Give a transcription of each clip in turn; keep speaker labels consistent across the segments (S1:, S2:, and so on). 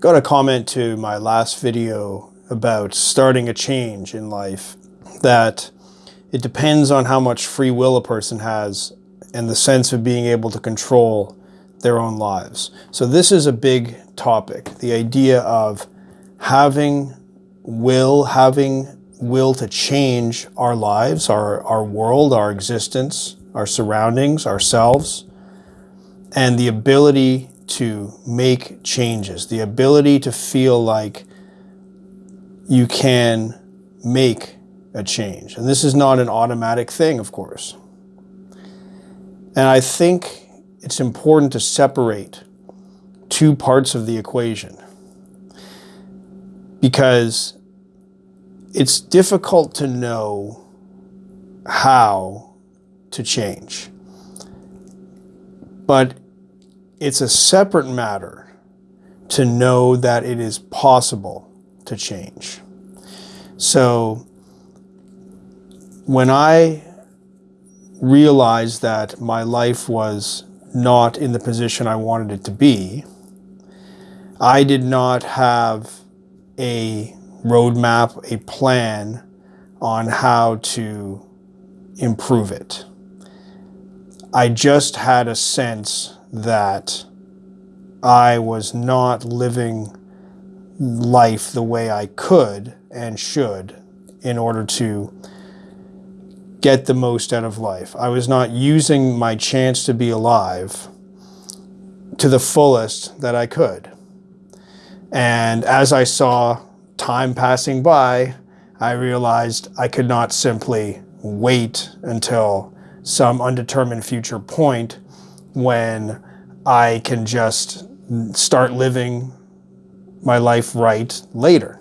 S1: got a comment to my last video about starting a change in life that it depends on how much free will a person has and the sense of being able to control their own lives. So this is a big topic, the idea of having will, having will to change our lives, our, our world, our existence, our surroundings, ourselves, and the ability to make changes, the ability to feel like you can make a change. And this is not an automatic thing, of course. And I think it's important to separate two parts of the equation because it's difficult to know how to change. But it's a separate matter to know that it is possible to change. So when I realized that my life was not in the position I wanted it to be, I did not have a roadmap, a plan on how to improve it. I just had a sense that I was not living life the way I could and should in order to get the most out of life. I was not using my chance to be alive to the fullest that I could. And as I saw time passing by, I realized I could not simply wait until some undetermined future point when I can just start living my life right later.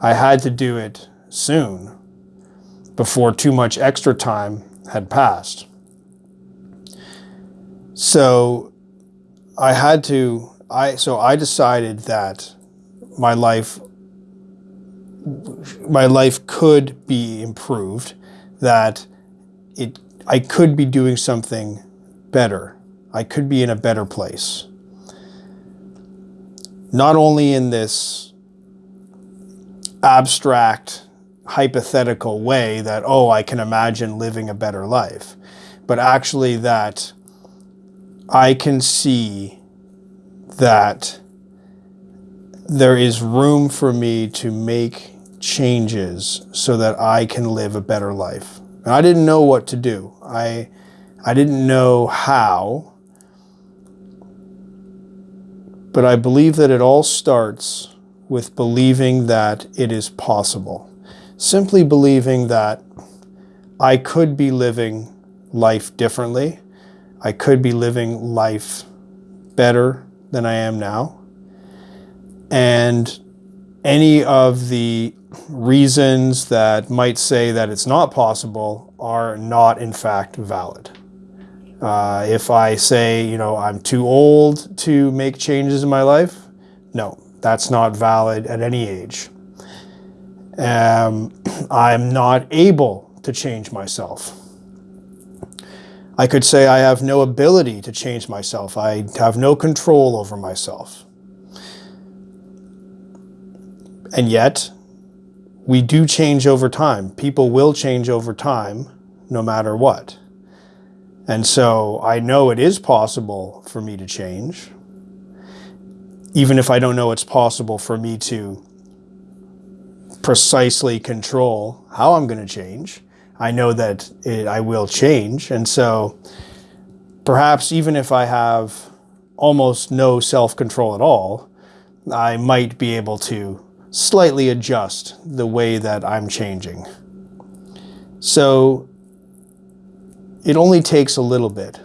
S1: I had to do it soon before too much extra time had passed. So I had to, I, so I decided that my life, my life could be improved, that it, I could be doing something better. I could be in a better place. Not only in this abstract, hypothetical way that, oh, I can imagine living a better life, but actually that I can see that there is room for me to make changes so that I can live a better life. I didn't know what to do. I I didn't know how, but I believe that it all starts with believing that it is possible. Simply believing that I could be living life differently. I could be living life better than I am now. And any of the reasons that might say that it's not possible are not in fact valid. Uh, if I say, you know, I'm too old to make changes in my life, no, that's not valid at any age. Um, I'm not able to change myself. I could say I have no ability to change myself. I have no control over myself. And yet, we do change over time. People will change over time, no matter what. And so I know it is possible for me to change, even if I don't know it's possible for me to precisely control how I'm going to change. I know that it, I will change. And so perhaps even if I have almost no self-control at all, I might be able to slightly adjust the way that I'm changing. So it only takes a little bit.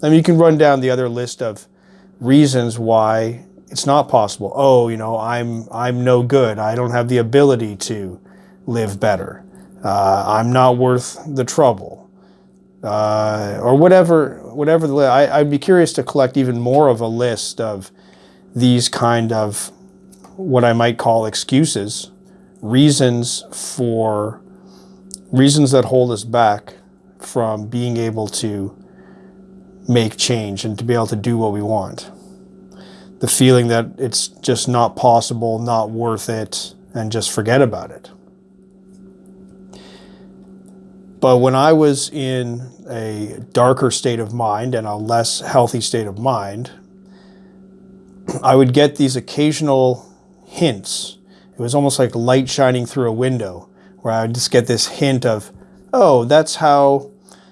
S1: I mean, you can run down the other list of reasons why it's not possible. Oh, you know, I'm, I'm no good. I don't have the ability to live better. Uh, I'm not worth the trouble. Uh, or whatever, whatever the, I, I'd be curious to collect even more of a list of these kind of what I might call excuses, reasons for, reasons that hold us back from being able to make change and to be able to do what we want. the feeling that it's just not possible, not worth it, and just forget about it. But when I was in a darker state of mind and a less healthy state of mind, I would get these occasional hints. It was almost like light shining through a window where I would just get this hint of, oh, that's how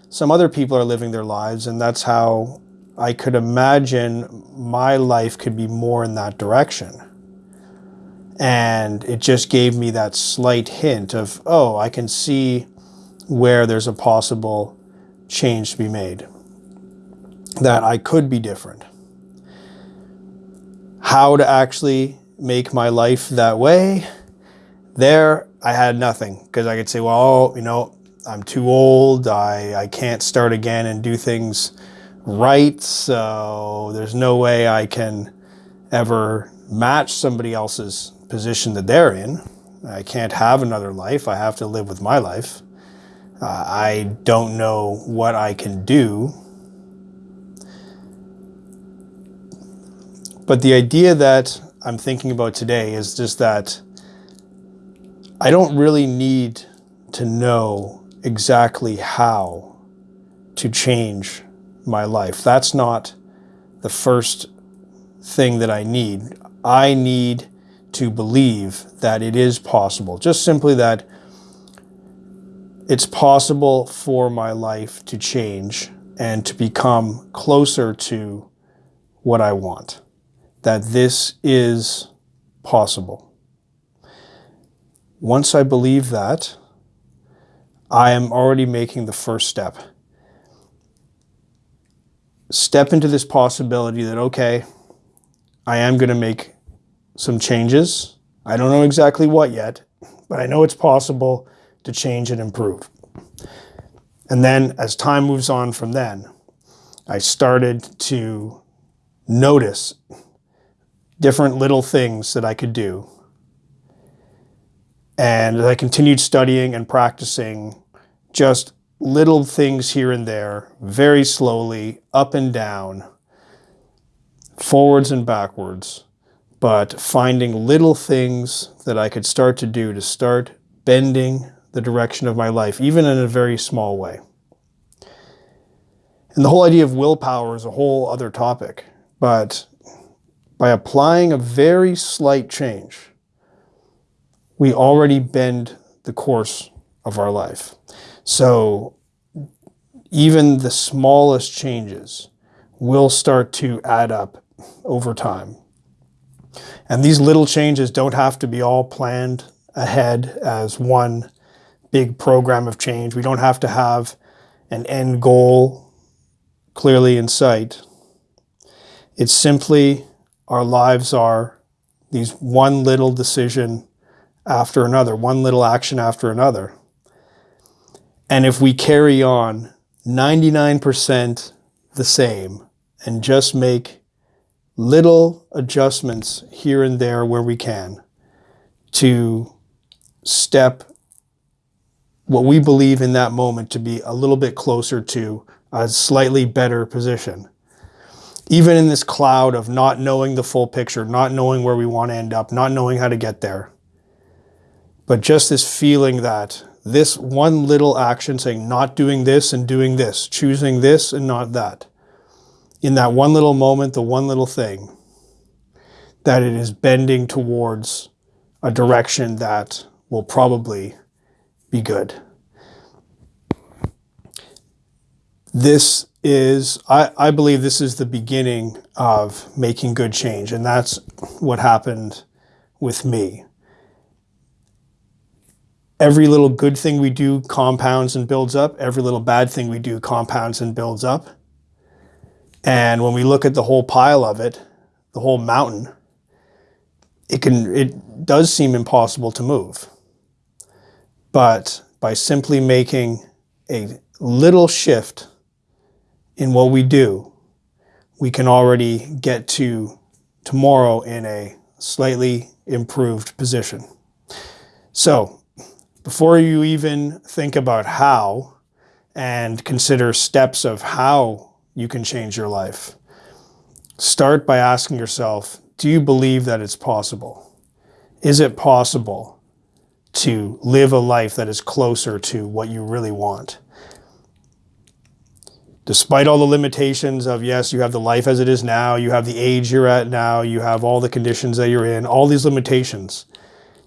S1: some other people are living their lives, and that's how I could imagine my life could be more in that direction. And it just gave me that slight hint of, oh, I can see where there's a possible change to be made, that I could be different. How to actually make my life that way, there I had nothing because I could say, well, you know, I'm too old, I, I can't start again and do things right, so there's no way I can ever match somebody else's position that they're in. I can't have another life, I have to live with my life. Uh, I don't know what I can do. But the idea that I'm thinking about today is just that I don't really need to know exactly how to change my life. That's not the first thing that I need. I need to believe that it is possible. Just simply that it's possible for my life to change and to become closer to what I want. That this is possible. Once I believe that, I am already making the first step. Step into this possibility that, okay, I am going to make some changes. I don't know exactly what yet, but I know it's possible to change and improve. And then as time moves on from then, I started to notice different little things that I could do. And I continued studying and practicing just little things here and there, very slowly, up and down, forwards and backwards, but finding little things that I could start to do to start bending the direction of my life, even in a very small way. And the whole idea of willpower is a whole other topic, but by applying a very slight change, we already bend the course of our life. So even the smallest changes will start to add up over time. And these little changes don't have to be all planned ahead as one big program of change. We don't have to have an end goal clearly in sight. It's simply our lives are these one little decision after another, one little action after another. And if we carry on 99% the same and just make little adjustments here and there where we can to step what we believe in that moment to be a little bit closer to a slightly better position. Even in this cloud of not knowing the full picture, not knowing where we want to end up, not knowing how to get there. But just this feeling that this one little action saying not doing this and doing this, choosing this and not that. In that one little moment, the one little thing, that it is bending towards a direction that will probably be good. This is, I, I believe this is the beginning of making good change. And that's what happened with me. Every little good thing we do compounds and builds up. Every little bad thing we do compounds and builds up. And when we look at the whole pile of it, the whole mountain, it can, it does seem impossible to move. But by simply making a little shift in what we do, we can already get to tomorrow in a slightly improved position. So before you even think about how and consider steps of how you can change your life, start by asking yourself do you believe that it's possible? Is it possible to live a life that is closer to what you really want? Despite all the limitations of, yes, you have the life as it is now, you have the age you're at now, you have all the conditions that you're in, all these limitations.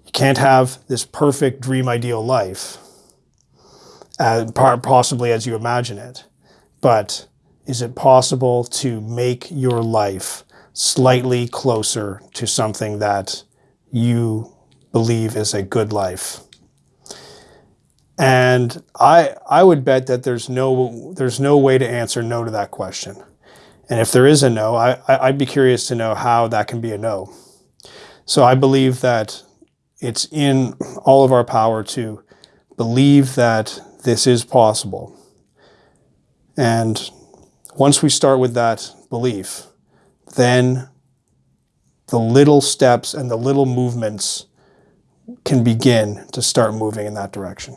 S1: You can't have this perfect dream ideal life, possibly as you imagine it. But is it possible to make your life slightly closer to something that you believe is a good life? And I I would bet that there's no there's no way to answer no to that question. And if there is a no, I, I'd be curious to know how that can be a no. So I believe that it's in all of our power to believe that this is possible. And once we start with that belief, then the little steps and the little movements can begin to start moving in that direction.